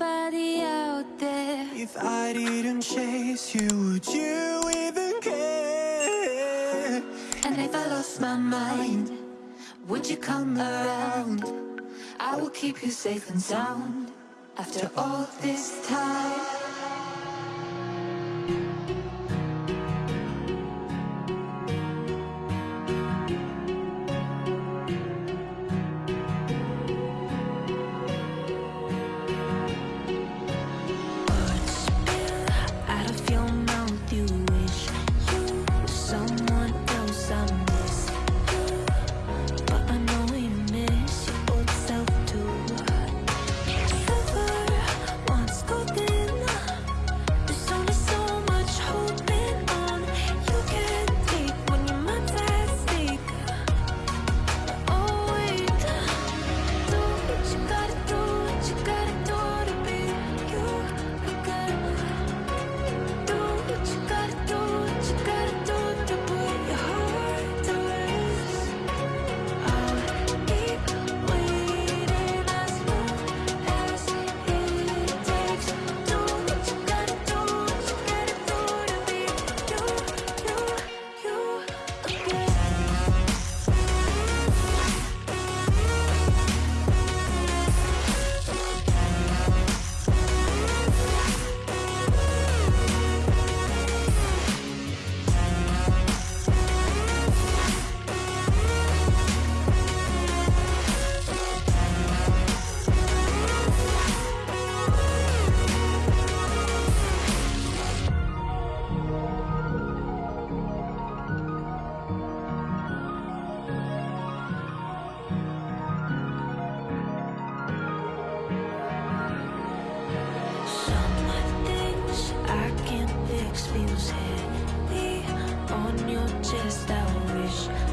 somebody out there If I didn't chase you, would you even care? And if I lost my mind, would you come around? I will keep you safe and sound After all this time just a wish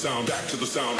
sound, back to the sound.